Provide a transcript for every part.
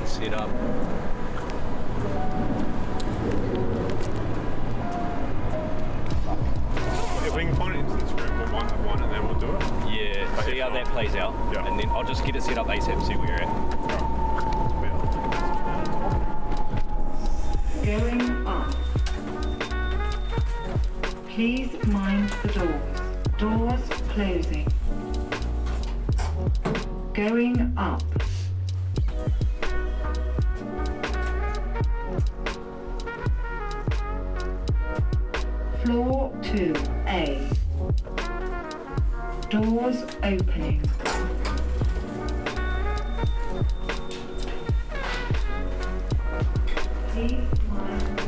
and set up. If we can find it in Instagram, we'll one to one and then we'll do it. Yeah, see how that plays out. Yeah. And then I'll just get it set up ASAP, see where you're at. Going up. Please mind the doors. Doors closing. Going up. Floor 2A. Doors opening. Please mind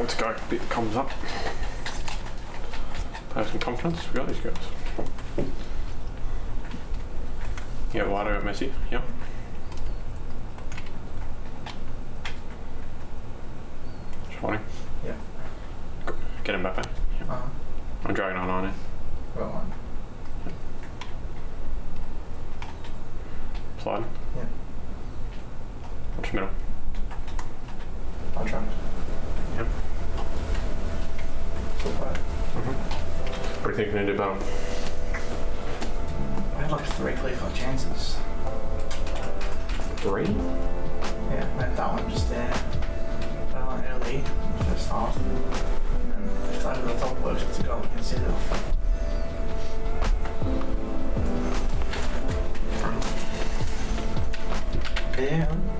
Let's go. Bit comes up. Person confidence. We got these guys. Yeah, wide out Messi. Yep. Shawny. Yeah. Get him back there. Yep. Uh-huh. I'm dragging on on it. Well, one. Slide. Yeah. Watch middle. I'll try. everything can do bound. I had like three clear chances. Three? Yeah, I had that one just there. That one early, first half. And if the top works, it's a goal consider. Damn.